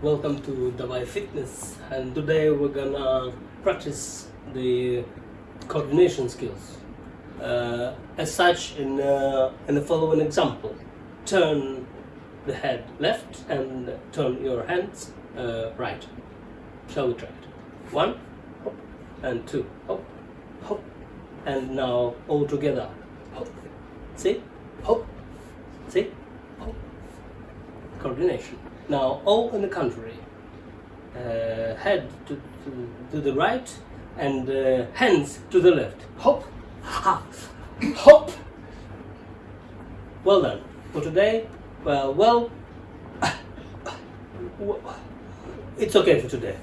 welcome to Davai Fitness and today we're gonna practice the coordination skills. Uh, as such, in, uh, in the following example, turn the head left and turn your hands uh, right. Shall we try it? One, hop, and two, hop, hop, and now all together. Hop. See? Hop. See? Coordination. Now all in the country, Uh, head to, to, to the right and uh, hands to the left. Hop, ha, hop. Well done. For today, well, well, it's okay for today.